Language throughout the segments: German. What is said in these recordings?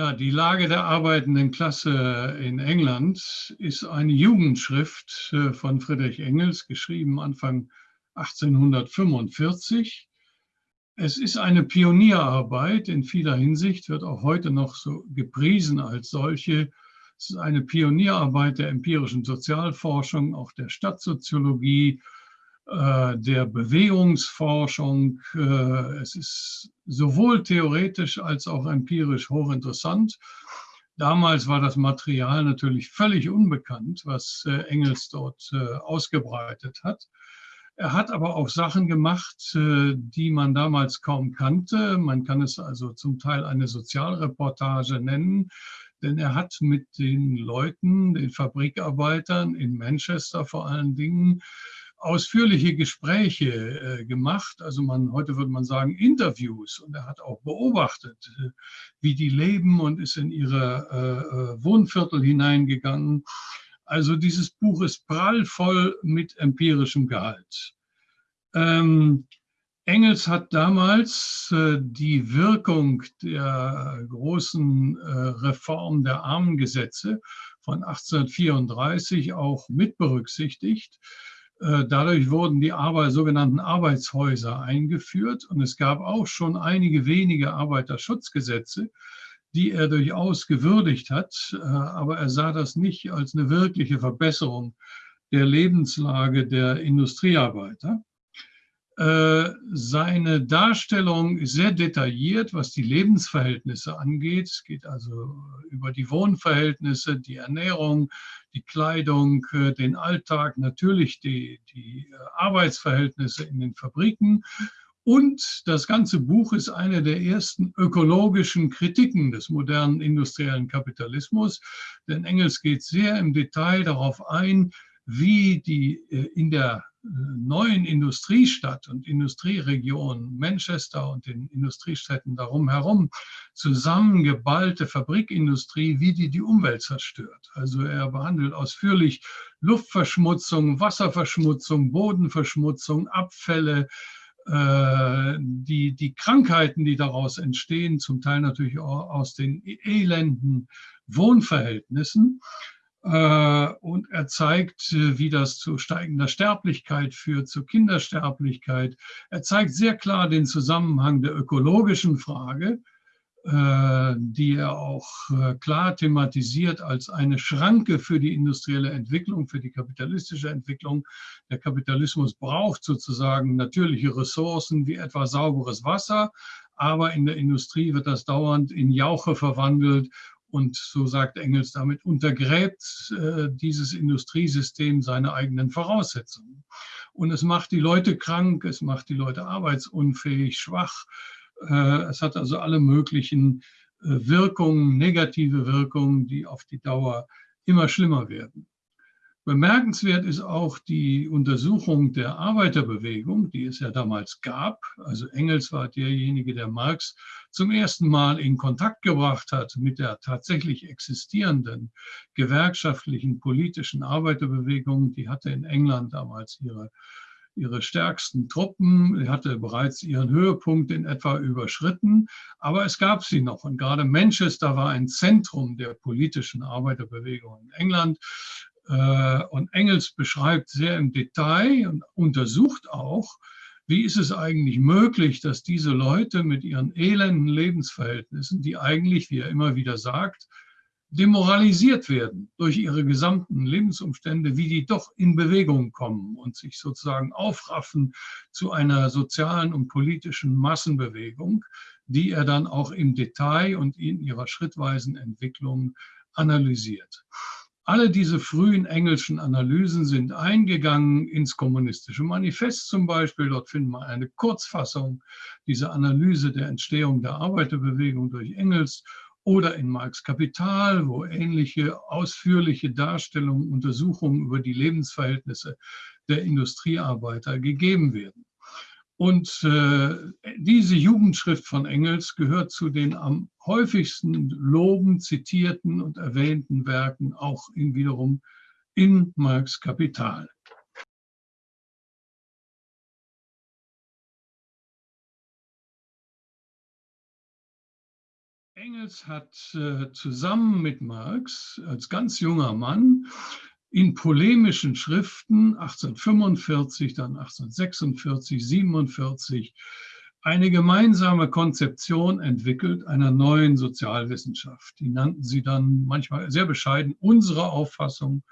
Ja, die Lage der arbeitenden Klasse in England ist eine Jugendschrift äh, von Friedrich Engels, geschrieben Anfang 1845. Es ist eine Pionierarbeit in vieler Hinsicht, wird auch heute noch so gepriesen als solche. Es ist eine Pionierarbeit der empirischen Sozialforschung, auch der Stadtsoziologie, der Bewegungsforschung. Äh, es ist sowohl theoretisch als auch empirisch hochinteressant. Damals war das Material natürlich völlig unbekannt, was äh, Engels dort ausgebreitet hat. Er hat aber auch Sachen gemacht, die man damals kaum kannte. Man kann es also zum Teil eine Sozialreportage nennen, denn er hat mit den Leuten, den Fabrikarbeitern in Manchester vor allen Dingen, ausführliche Gespräche äh, gemacht. Also man, heute würde man sagen Interviews. Und er hat auch beobachtet, äh, wie die leben und ist in ihre äh, äh, Wohnviertel hineingegangen. Also dieses Buch ist prallvoll mit empirischem Gehalt. Ähm, Engels hat damals äh, die Wirkung der großen äh, Reform der Armengesetze von 1834 auch mit berücksichtigt. Äh, dadurch wurden die Arbeit, sogenannten Arbeitshäuser eingeführt und es gab auch schon einige wenige Arbeiterschutzgesetze, die er durchaus gewürdigt hat, äh, aber er sah das nicht als eine wirkliche Verbesserung der Lebenslage der Industriearbeiter. Äh, seine Darstellung ist sehr detailliert, was die Lebensverhältnisse angeht. Es geht also über die Wohnverhältnisse, die Ernährung, die Kleidung, äh, den Alltag, natürlich die, die äh, Arbeitsverhältnisse in den Fabriken. Und das ganze Buch ist eine der ersten ökologischen Kritiken des modernen industriellen Kapitalismus. Denn Engels geht sehr im Detail darauf ein, wie die in der neuen Industriestadt und Industrieregion Manchester und den Industriestädten darum herum zusammengeballte Fabrikindustrie, wie die die Umwelt zerstört. Also er behandelt ausführlich Luftverschmutzung, Wasserverschmutzung, Bodenverschmutzung, Abfälle, äh, die, die Krankheiten, die daraus entstehen, zum Teil natürlich auch aus den elenden Wohnverhältnissen. Äh, und er zeigt, äh, wie das zu steigender Sterblichkeit führt, zu Kindersterblichkeit. Er zeigt sehr klar den Zusammenhang der ökologischen Frage, äh, die er auch klar thematisiert als eine Schranke für die industrielle Entwicklung, für die kapitalistische Entwicklung. Der Kapitalismus braucht sozusagen natürliche Ressourcen wie etwa sauberes Wasser, aber in der Industrie wird das dauernd in Jauche verwandelt und so sagt Engels, damit untergräbt äh, dieses Industriesystem seine eigenen Voraussetzungen. Und es macht die Leute krank, es macht die Leute arbeitsunfähig, schwach. Äh, es hat also alle möglichen äh, Wirkungen, negative Wirkungen, die auf die Dauer immer schlimmer werden. Bemerkenswert ist auch die Untersuchung der Arbeiterbewegung, die es ja damals gab. Also Engels war derjenige, der Marx zum ersten Mal in Kontakt gebracht hat mit der tatsächlich existierenden gewerkschaftlichen politischen Arbeiterbewegung. Die hatte in England damals ihre, ihre stärksten Truppen, die hatte bereits ihren Höhepunkt in etwa überschritten, aber es gab sie noch. Und gerade Manchester war ein Zentrum der politischen Arbeiterbewegung in England. Äh, und Engels beschreibt sehr im Detail und untersucht auch, wie ist es eigentlich möglich, dass diese Leute mit ihren elenden Lebensverhältnissen, die eigentlich, wie er immer wieder sagt, demoralisiert werden durch ihre gesamten Lebensumstände, wie die doch in Bewegung kommen und sich sozusagen aufraffen zu einer sozialen und politischen Massenbewegung, die er dann auch im Detail und in ihrer schrittweisen Entwicklung analysiert. Alle diese frühen engelschen Analysen sind eingegangen ins kommunistische Manifest zum Beispiel. Dort finden wir eine Kurzfassung dieser Analyse der Entstehung der Arbeiterbewegung durch Engels oder in Marx Kapital, wo ähnliche ausführliche Darstellungen, Untersuchungen über die Lebensverhältnisse der Industriearbeiter gegeben werden. Und äh, diese Jugendschrift von Engels gehört zu den am häufigsten loben, zitierten und erwähnten Werken auch in wiederum in Marx Kapital. Engels hat äh, zusammen mit Marx als ganz junger Mann in polemischen Schriften 1845, dann 1846, 47 eine gemeinsame Konzeption entwickelt einer neuen Sozialwissenschaft. Die nannten sie dann manchmal sehr bescheiden unsere Auffassung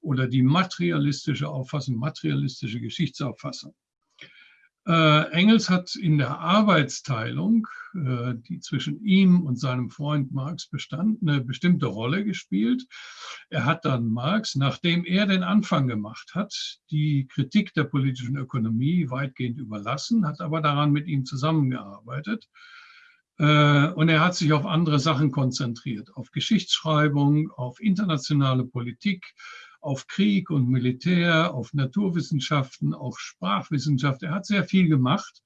oder die materialistische Auffassung, materialistische Geschichtsauffassung. Äh, Engels hat in der Arbeitsteilung, äh, die zwischen ihm und seinem Freund Marx bestand, eine bestimmte Rolle gespielt. Er hat dann Marx, nachdem er den Anfang gemacht hat, die Kritik der politischen Ökonomie weitgehend überlassen, hat aber daran mit ihm zusammengearbeitet. Äh, und er hat sich auf andere Sachen konzentriert, auf Geschichtsschreibung, auf internationale Politik, auf Krieg und Militär, auf Naturwissenschaften, auf Sprachwissenschaft. Er hat sehr viel gemacht.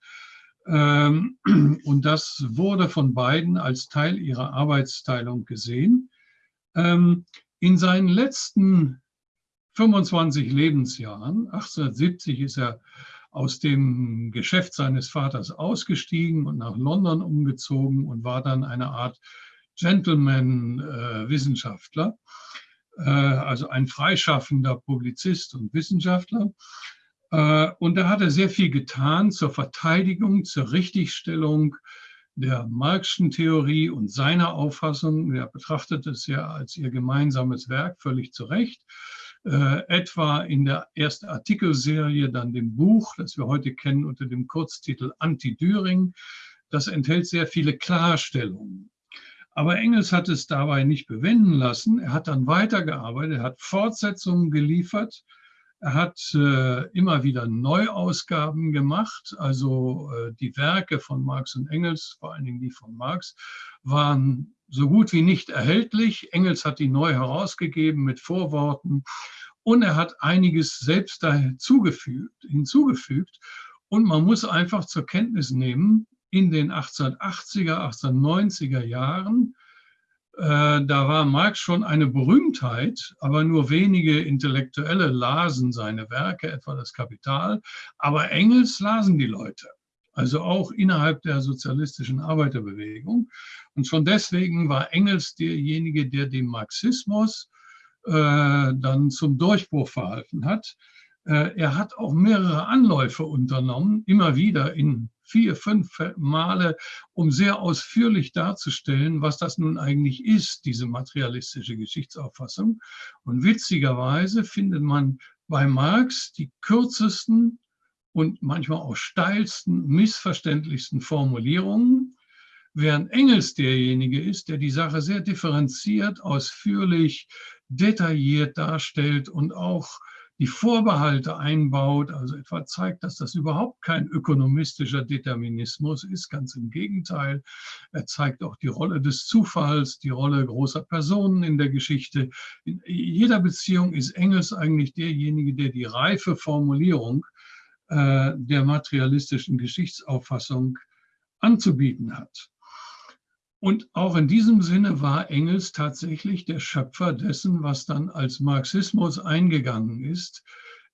Ähm, und das wurde von beiden als Teil ihrer Arbeitsteilung gesehen. Ähm, in seinen letzten 25 Lebensjahren, 1870 ist er aus dem Geschäft seines Vaters ausgestiegen und nach London umgezogen und war dann eine Art Gentleman-Wissenschaftler. Äh, also ein freischaffender Publizist und Wissenschaftler. Äh, und da hat er sehr viel getan zur Verteidigung, zur Richtigstellung der Marxischen Theorie und seiner Auffassung. Er betrachtet es ja als ihr gemeinsames Werk völlig zu Recht. Äh, etwa in der ersten Artikelserie, dann dem Buch, das wir heute kennen unter dem Kurztitel Anti-Düring. Das enthält sehr viele Klarstellungen. Aber Engels hat es dabei nicht bewenden lassen. Er hat dann weitergearbeitet, er hat Fortsetzungen geliefert, er hat äh, immer wieder Neuausgaben gemacht. Also äh, die Werke von Marx und Engels, vor allen Dingen die von Marx, waren so gut wie nicht erhältlich. Engels hat die neu herausgegeben mit Vorworten und er hat einiges selbst da hinzugefügt. hinzugefügt. Und man muss einfach zur Kenntnis nehmen, in den 1880er, 1890er Jahren. Äh, da war Marx schon eine Berühmtheit, aber nur wenige Intellektuelle lasen seine Werke, etwa das Kapital. Aber Engels lasen die Leute, also auch innerhalb der sozialistischen Arbeiterbewegung. Und schon deswegen war Engels derjenige, der dem Marxismus äh, dann zum Durchbruch verhalten hat. Äh, er hat auch mehrere Anläufe unternommen, immer wieder in vier, fünf Male, um sehr ausführlich darzustellen, was das nun eigentlich ist, diese materialistische Geschichtsauffassung. Und witzigerweise findet man bei Marx die kürzesten und manchmal auch steilsten, missverständlichsten Formulierungen, während Engels derjenige ist, der die Sache sehr differenziert, ausführlich, detailliert darstellt und auch die Vorbehalte einbaut, also etwa zeigt, dass das überhaupt kein ökonomistischer Determinismus ist, ganz im Gegenteil. Er zeigt auch die Rolle des Zufalls, die Rolle großer Personen in der Geschichte. In jeder Beziehung ist Engels eigentlich derjenige, der die reife Formulierung äh, der materialistischen Geschichtsauffassung anzubieten hat. Und auch in diesem Sinne war Engels tatsächlich der Schöpfer dessen, was dann als Marxismus eingegangen ist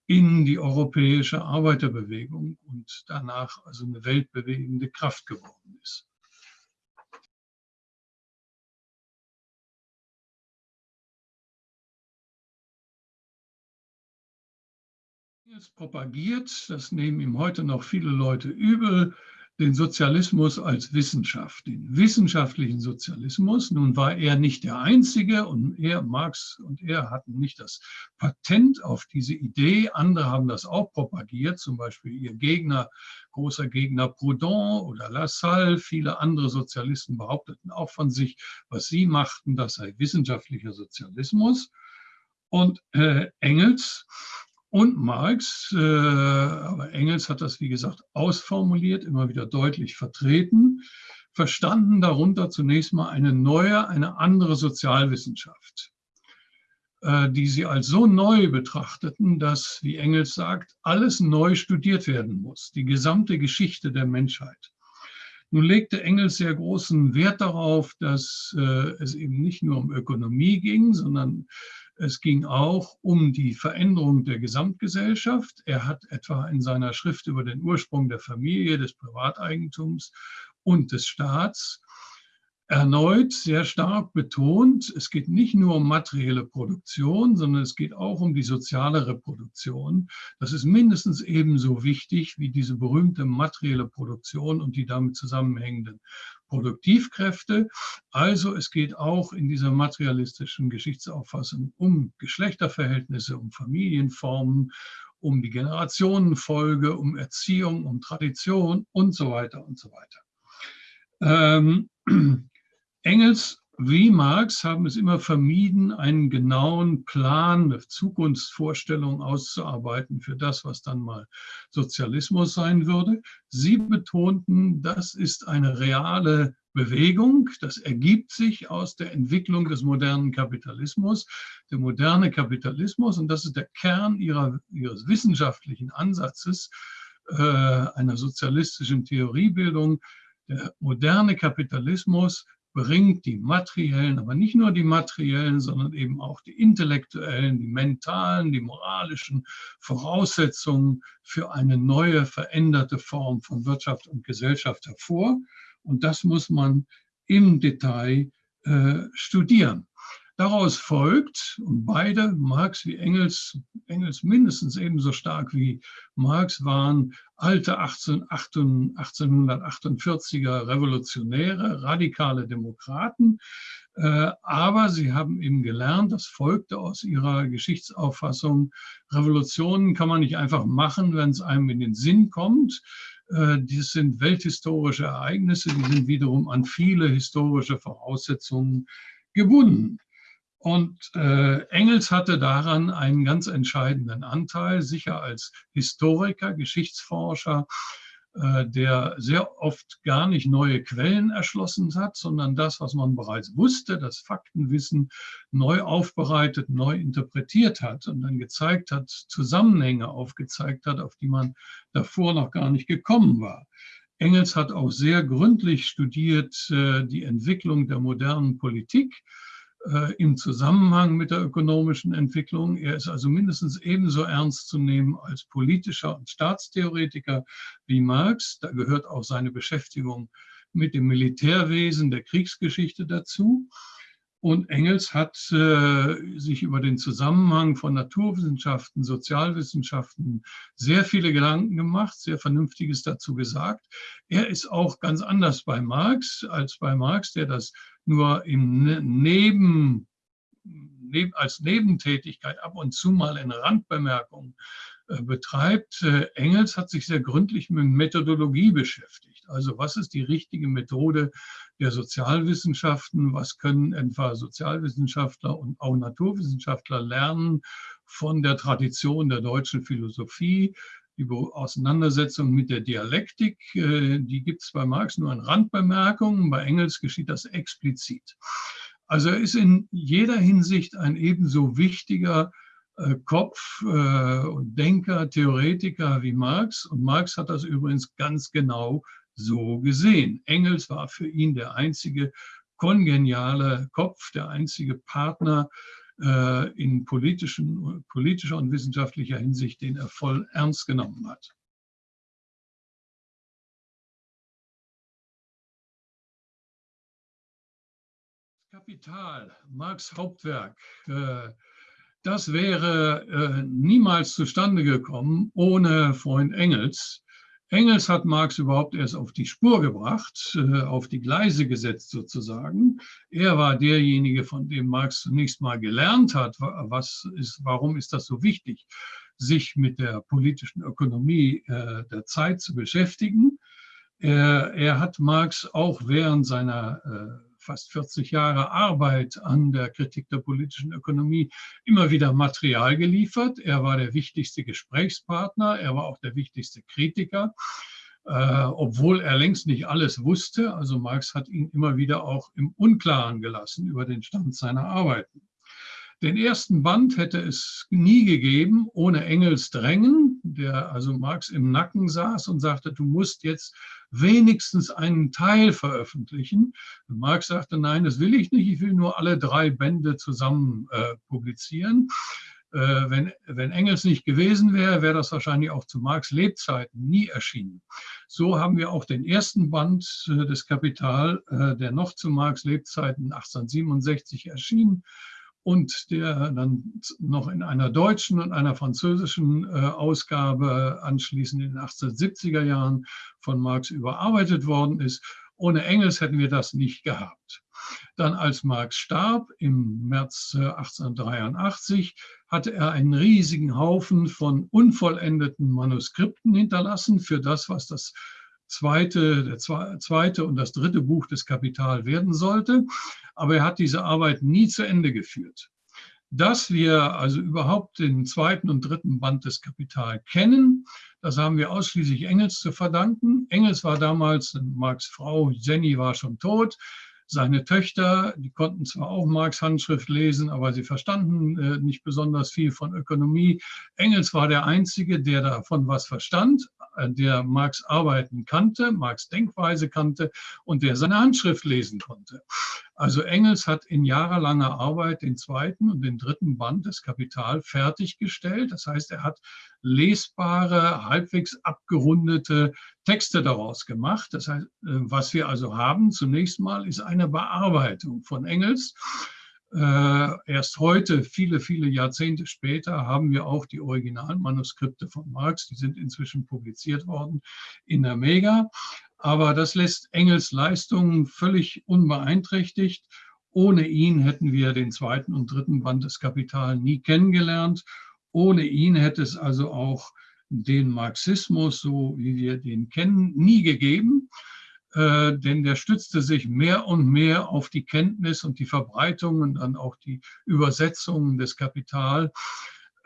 in die europäische Arbeiterbewegung und danach also eine weltbewegende Kraft geworden ist. Engels propagiert, das nehmen ihm heute noch viele Leute übel, den Sozialismus als Wissenschaft, den wissenschaftlichen Sozialismus. Nun war er nicht der Einzige und er, Marx und er hatten nicht das Patent auf diese Idee. Andere haben das auch propagiert, zum Beispiel ihr Gegner, großer Gegner Proudhon oder Lassalle. Viele andere Sozialisten behaupteten auch von sich, was sie machten, das sei wissenschaftlicher Sozialismus. Und äh, Engels und Marx, äh, aber Engels hat das, wie gesagt, ausformuliert, immer wieder deutlich vertreten, verstanden darunter zunächst mal eine neue, eine andere Sozialwissenschaft, äh, die sie als so neu betrachteten, dass, wie Engels sagt, alles neu studiert werden muss, die gesamte Geschichte der Menschheit. Nun legte Engels sehr großen Wert darauf, dass äh, es eben nicht nur um Ökonomie ging, sondern es ging auch um die Veränderung der Gesamtgesellschaft. Er hat etwa in seiner Schrift über den Ursprung der Familie, des Privateigentums und des Staats erneut sehr stark betont, es geht nicht nur um materielle Produktion, sondern es geht auch um die soziale Reproduktion. Das ist mindestens ebenso wichtig wie diese berühmte materielle Produktion und die damit zusammenhängenden Produktivkräfte. Also es geht auch in dieser materialistischen Geschichtsauffassung um Geschlechterverhältnisse, um Familienformen, um die Generationenfolge, um Erziehung, um Tradition und so weiter und so weiter. Ähm, Engels wie Marx haben es immer vermieden, einen genauen Plan, eine Zukunftsvorstellung auszuarbeiten für das, was dann mal Sozialismus sein würde. Sie betonten, das ist eine reale Bewegung, das ergibt sich aus der Entwicklung des modernen Kapitalismus. Der moderne Kapitalismus, und das ist der Kern ihrer, ihres wissenschaftlichen Ansatzes, äh, einer sozialistischen Theoriebildung, der moderne Kapitalismus bringt die materiellen, aber nicht nur die materiellen, sondern eben auch die intellektuellen, die mentalen, die moralischen Voraussetzungen für eine neue, veränderte Form von Wirtschaft und Gesellschaft hervor. Und das muss man im Detail äh, studieren. Daraus folgt, und beide, Marx wie Engels, Engels mindestens ebenso stark wie Marx, waren alte 18, 1848er Revolutionäre, radikale Demokraten. Äh, aber sie haben eben gelernt, das folgte aus ihrer Geschichtsauffassung, Revolutionen kann man nicht einfach machen, wenn es einem in den Sinn kommt. Äh, dies sind welthistorische Ereignisse, die sind wiederum an viele historische Voraussetzungen gebunden. Und äh, Engels hatte daran einen ganz entscheidenden Anteil, sicher als Historiker, Geschichtsforscher, äh, der sehr oft gar nicht neue Quellen erschlossen hat, sondern das, was man bereits wusste, das Faktenwissen neu aufbereitet, neu interpretiert hat und dann gezeigt hat, Zusammenhänge aufgezeigt hat, auf die man davor noch gar nicht gekommen war. Engels hat auch sehr gründlich studiert äh, die Entwicklung der modernen Politik im Zusammenhang mit der ökonomischen Entwicklung. Er ist also mindestens ebenso ernst zu nehmen als politischer und Staatstheoretiker wie Marx. Da gehört auch seine Beschäftigung mit dem Militärwesen der Kriegsgeschichte dazu. Und Engels hat äh, sich über den Zusammenhang von Naturwissenschaften, Sozialwissenschaften sehr viele Gedanken gemacht, sehr Vernünftiges dazu gesagt. Er ist auch ganz anders bei Marx als bei Marx, der das nur im ne-, Neben, als Nebentätigkeit ab und zu mal in Randbemerkungen betreibt. Äh, Engels hat sich sehr gründlich mit Methodologie beschäftigt. Also was ist die richtige Methode der Sozialwissenschaften? Was können etwa Sozialwissenschaftler und auch Naturwissenschaftler lernen von der Tradition der deutschen Philosophie? Die Auseinandersetzung mit der Dialektik, äh, die gibt es bei Marx nur in Randbemerkungen, bei Engels geschieht das explizit. Also er ist in jeder Hinsicht ein ebenso wichtiger äh, Kopf äh, und Denker, Theoretiker wie Marx. Und Marx hat das übrigens ganz genau so gesehen. Engels war für ihn der einzige kongeniale Kopf, der einzige Partner äh, in politischen, politischer und wissenschaftlicher Hinsicht, den er voll ernst genommen hat. Kapital, Marx Hauptwerk, äh, das wäre äh, niemals zustande gekommen ohne Freund Engels. Engels hat Marx überhaupt erst auf die Spur gebracht, äh, auf die Gleise gesetzt sozusagen. Er war derjenige, von dem Marx zunächst mal gelernt hat, was ist, warum ist das so wichtig, sich mit der politischen Ökonomie äh, der Zeit zu beschäftigen. Er, er hat Marx auch während seiner äh, fast 40 Jahre Arbeit an der Kritik der politischen Ökonomie immer wieder Material geliefert. Er war der wichtigste Gesprächspartner, er war auch der wichtigste Kritiker, äh, obwohl er längst nicht alles wusste. Also Marx hat ihn immer wieder auch im Unklaren gelassen über den Stand seiner Arbeiten. Den ersten Band hätte es nie gegeben ohne Engels Drängen, der also Marx im Nacken saß und sagte, du musst jetzt wenigstens einen Teil veröffentlichen. Und Marx sagte, nein, das will ich nicht, ich will nur alle drei Bände zusammen äh, publizieren. Äh, wenn, wenn Engels nicht gewesen wäre, wäre das wahrscheinlich auch zu Marx Lebzeiten nie erschienen. So haben wir auch den ersten Band äh, des Kapital, äh, der noch zu Marx Lebzeiten 1867 erschien und der dann noch in einer deutschen und einer französischen Ausgabe anschließend in den 1870er Jahren von Marx überarbeitet worden ist. Ohne Engels hätten wir das nicht gehabt. Dann als Marx starb im März 1883, hatte er einen riesigen Haufen von unvollendeten Manuskripten hinterlassen für das, was das zweite, der zweite und das dritte Buch des Kapital werden sollte. Aber er hat diese Arbeit nie zu Ende geführt. Dass wir also überhaupt den zweiten und dritten Band des Kapital kennen, das haben wir ausschließlich Engels zu verdanken. Engels war damals, Marx Frau Jenny war schon tot. Seine Töchter, die konnten zwar auch Marx Handschrift lesen, aber sie verstanden äh, nicht besonders viel von Ökonomie. Engels war der Einzige, der davon was verstand, der Marx Arbeiten kannte, Marx Denkweise kannte und der seine Handschrift lesen konnte. Also Engels hat in jahrelanger Arbeit den zweiten und den dritten Band des Kapital fertiggestellt. Das heißt, er hat lesbare, halbwegs abgerundete Texte daraus gemacht. Das heißt, äh, was wir also haben zunächst mal ist eine Bearbeitung von Engels. Äh, erst heute, viele, viele Jahrzehnte später, haben wir auch die Originalmanuskripte von Marx. Die sind inzwischen publiziert worden in der Mega. Aber das lässt Engels Leistungen völlig unbeeinträchtigt. Ohne ihn hätten wir den zweiten und dritten Band des Kapital nie kennengelernt. Ohne ihn hätte es also auch den Marxismus, so wie wir den kennen, nie gegeben. Äh, denn der stützte sich mehr und mehr auf die Kenntnis und die Verbreitung und dann auch die Übersetzungen des Kapital.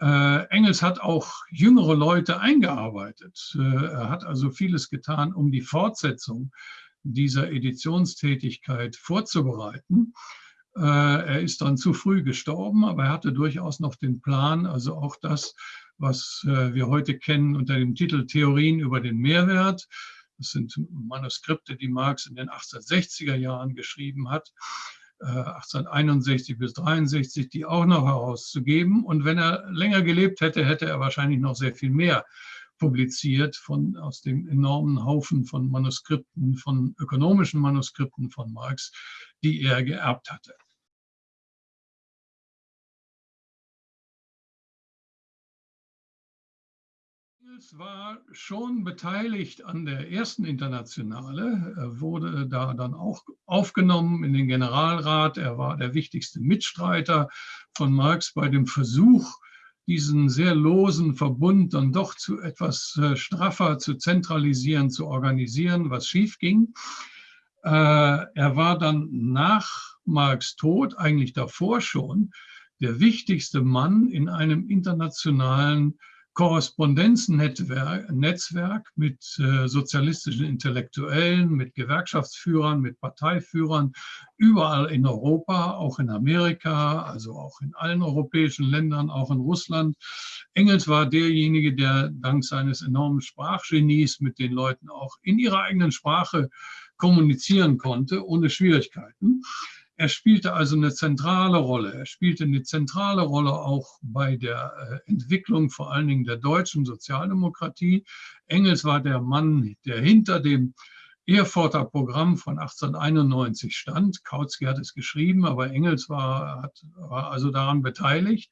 Äh, Engels hat auch jüngere Leute eingearbeitet. Äh, er hat also vieles getan, um die Fortsetzung dieser Editionstätigkeit vorzubereiten. Äh, er ist dann zu früh gestorben, aber er hatte durchaus noch den Plan, also auch das, was äh, wir heute kennen unter dem Titel Theorien über den Mehrwert. Das sind Manuskripte, die Marx in den 1860er Jahren geschrieben hat 1861 äh, bis 63, die auch noch herauszugeben. Und wenn er länger gelebt hätte, hätte er wahrscheinlich noch sehr viel mehr publiziert von, aus dem enormen Haufen von Manuskripten, von ökonomischen Manuskripten von Marx, die er geerbt hatte. Engels war schon beteiligt an der ersten Internationale, er wurde da dann auch aufgenommen in den Generalrat. Er war der wichtigste Mitstreiter von Marx bei dem Versuch, diesen sehr losen Verbund dann doch zu etwas äh, straffer zu zentralisieren, zu organisieren, was schief ging. Äh, er war dann nach Marx Tod, eigentlich davor schon, der wichtigste Mann in einem internationalen Korrespondenznetzwerk mit äh, sozialistischen Intellektuellen, mit Gewerkschaftsführern, mit Parteiführern, überall in Europa, auch in Amerika, also auch in allen europäischen Ländern, auch in Russland. Engels war derjenige, der dank seines enormen Sprachgenies mit den Leuten auch in ihrer eigenen Sprache kommunizieren konnte, ohne Schwierigkeiten. Er spielte also eine zentrale Rolle. Er spielte eine zentrale Rolle auch bei der äh, Entwicklung vor allen Dingen der deutschen Sozialdemokratie. Engels war der Mann, der hinter dem Erfurter Programm von 1891 stand. Kautsky hat es geschrieben, aber Engels war, hat, war also daran beteiligt.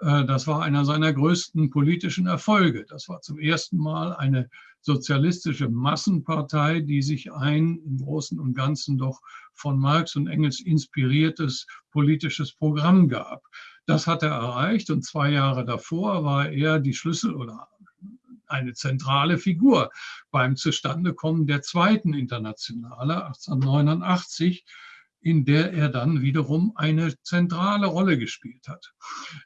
Äh, das war einer seiner größten politischen Erfolge. Das war zum ersten Mal eine sozialistische Massenpartei, die sich ein im Großen und Ganzen doch von Marx und Engels inspiriertes politisches Programm gab. Das hat er erreicht und zwei Jahre davor war er die Schlüssel oder eine zentrale Figur beim Zustandekommen der zweiten Internationale 1889 in der er dann wiederum eine zentrale Rolle gespielt hat.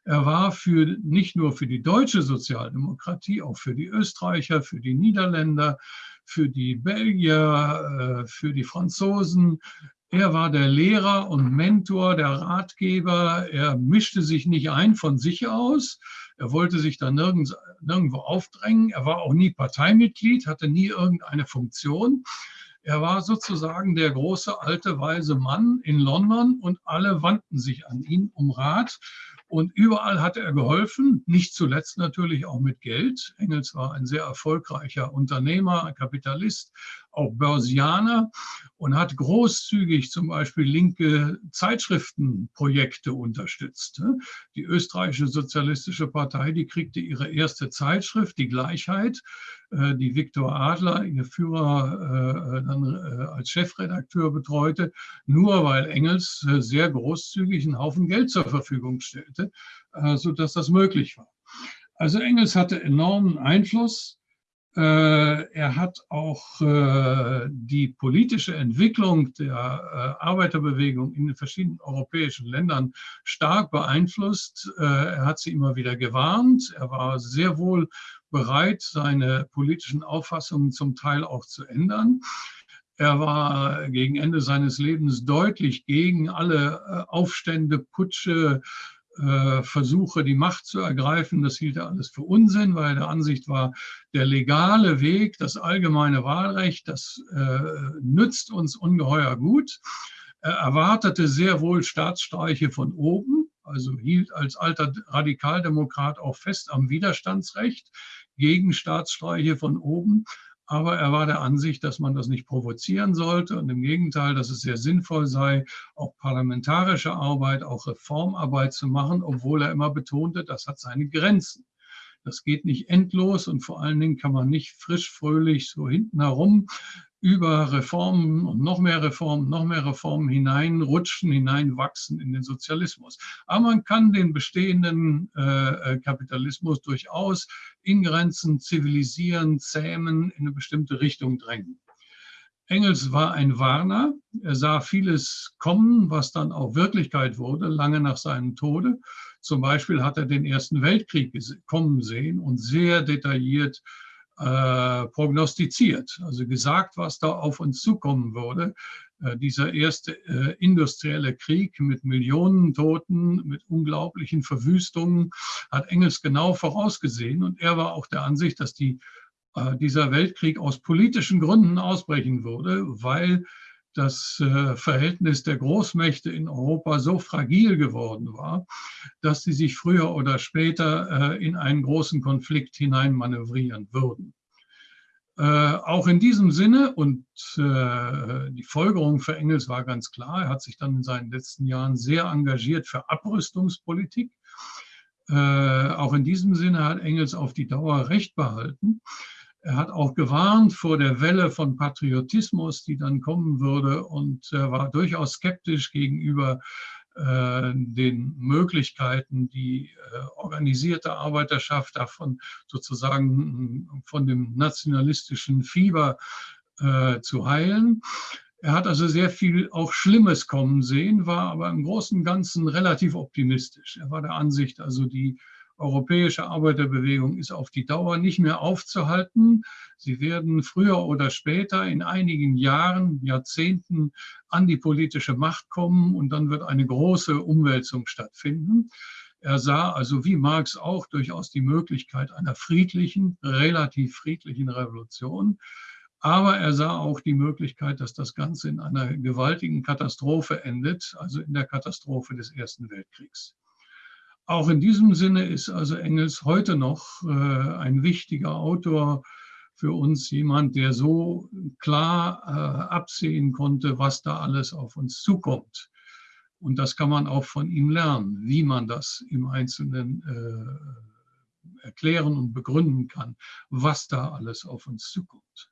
Er war für, nicht nur für die deutsche Sozialdemokratie, auch für die Österreicher, für die Niederländer, für die Belgier, äh, für die Franzosen. Er war der Lehrer und Mentor, der Ratgeber. Er mischte sich nicht ein von sich aus. Er wollte sich da nirgends, nirgendwo aufdrängen. Er war auch nie Parteimitglied, hatte nie irgendeine Funktion. Er war sozusagen der große alte weise Mann in London und alle wandten sich an ihn um Rat. Und überall hat er geholfen, nicht zuletzt natürlich auch mit Geld. Engels war ein sehr erfolgreicher Unternehmer, Kapitalist, auch Börsianer und hat großzügig zum Beispiel linke Zeitschriftenprojekte unterstützt. Die österreichische Sozialistische Partei, die kriegte ihre erste Zeitschrift, die Gleichheit, äh, die Viktor Adler, ihr Führer, äh, dann äh, als Chefredakteur betreute, nur weil Engels sehr großzügig einen Haufen Geld zur Verfügung stellte, sodass das möglich war. Also Engels hatte enormen Einfluss er hat auch äh, die politische Entwicklung der äh, Arbeiterbewegung in den verschiedenen europäischen Ländern stark beeinflusst. Er hat sie immer wieder gewarnt. Er war sehr wohl bereit, seine politischen Auffassungen zum Teil auch zu ändern. Er war gegen Ende seines Lebens deutlich gegen alle Aufstände, Putsche, äh, Versuche, die Macht zu ergreifen. Das hielt er alles für Unsinn, weil er der Ansicht war, der legale Weg, das allgemeine Wahlrecht, das äh, nützt uns ungeheuer gut. Er erwartete sehr wohl Staatsstreiche von oben, also hielt als alter Radikaldemokrat auch fest am Widerstandsrecht gegen Staatsstreiche von oben. Aber er war der Ansicht, dass man das nicht provozieren sollte und im Gegenteil, dass es sehr sinnvoll sei, auch parlamentarische Arbeit, auch Reformarbeit zu machen, obwohl er immer betonte, das hat seine Grenzen. Das geht nicht endlos und vor allen Dingen kann man nicht frisch, fröhlich so hinten herum über Reformen und noch mehr Reformen, noch mehr Reformen hineinrutschen, hineinwachsen in den Sozialismus. Aber man kann den bestehenden äh, äh, Kapitalismus durchaus in Grenzen zivilisieren, zähmen, in eine bestimmte Richtung drängen. Engels war ein Warner. Er sah vieles kommen, was dann auch Wirklichkeit wurde, lange nach seinem Tode. Zum Beispiel hat er den Ersten Weltkrieg kommen sehen und sehr detailliert äh, prognostiziert, also gesagt, was da auf uns zukommen würde. Äh, dieser erste äh, industrielle Krieg mit Millionen Toten, mit unglaublichen Verwüstungen, hat Engels genau vorausgesehen. Und er war auch der Ansicht, dass die, äh, dieser Weltkrieg aus politischen Gründen ausbrechen würde, weil das äh, Verhältnis der Großmächte in Europa so fragil geworden war, dass sie sich früher oder später äh, in einen großen Konflikt hineinmanövrieren würden. Äh, auch in diesem Sinne und die Folgerung für Engels war ganz klar, er hat sich dann in seinen letzten Jahren sehr engagiert für Abrüstungspolitik. auch in diesem Sinne hat Engels auf die Dauer Recht behalten. Er hat auch gewarnt vor der Welle von Patriotismus, die dann kommen würde und er war durchaus skeptisch gegenüber äh, den Möglichkeiten, die äh, organisierte Arbeiterschaft davon sozusagen von dem nationalistischen Fieber äh, zu heilen. Er hat also sehr viel auch Schlimmes kommen sehen, war aber im Großen und Ganzen relativ optimistisch. Er war der Ansicht, also die europäische Arbeiterbewegung ist auf die Dauer nicht mehr aufzuhalten. Sie werden früher oder später in einigen Jahren, Jahrzehnten an die politische Macht kommen und dann wird eine große Umwälzung stattfinden. Er sah also wie Marx auch durchaus die Möglichkeit einer friedlichen, relativ friedlichen Revolution. Aber er sah auch die Möglichkeit, dass das Ganze in einer gewaltigen Katastrophe endet, also in der Katastrophe des Ersten Weltkriegs. Auch in diesem Sinne ist also Engels heute noch äh, ein wichtiger Autor für uns, jemand, der so klar äh, absehen konnte, was da alles auf uns zukommt. Und das kann man auch von ihm lernen, wie man das im Einzelnen äh, erklären und begründen kann, was da alles auf uns zukommt.